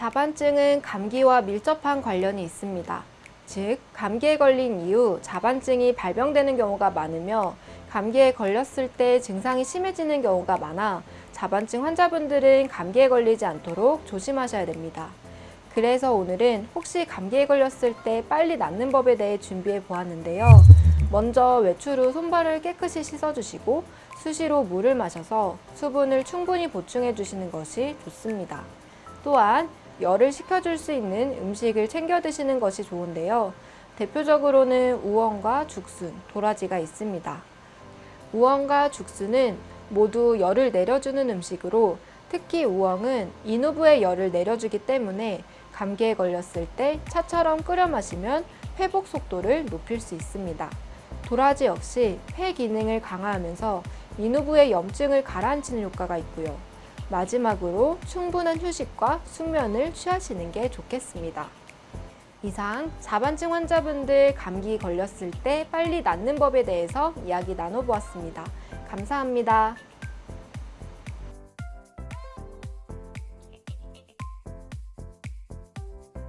자반증은 감기와 밀접한 관련이 있습니다. 즉, 감기에 걸린 이후 자반증이 발병되는 경우가 많으며 감기에 걸렸을 때 증상이 심해지는 경우가 많아 자반증 환자분들은 감기에 걸리지 않도록 조심하셔야 됩니다. 그래서 오늘은 혹시 감기에 걸렸을 때 빨리 낫는 법에 대해 준비해 보았는데요. 먼저 외출 후 손발을 깨끗이 씻어주시고 수시로 물을 마셔서 수분을 충분히 보충해 주시는 것이 좋습니다. 또한 열을 식혀줄 수 있는 음식을 챙겨 드시는 것이 좋은데요. 대표적으로는 우엉과 죽순, 도라지가 있습니다. 우엉과 죽순은 모두 열을 내려주는 음식으로 특히 우엉은 인후부의 열을 내려주기 때문에 감기에 걸렸을 때 차처럼 끓여 마시면 회복 속도를 높일 수 있습니다. 도라지 역시 폐 기능을 강화하면서 인후부의 염증을 가라앉히는 효과가 있고요. 마지막으로 충분한 휴식과 숙면을 취하시는 게 좋겠습니다. 이상 자반증 환자분들 감기 걸렸을 때 빨리 낫는 법에 대해서 이야기 나눠보았습니다. 감사합니다.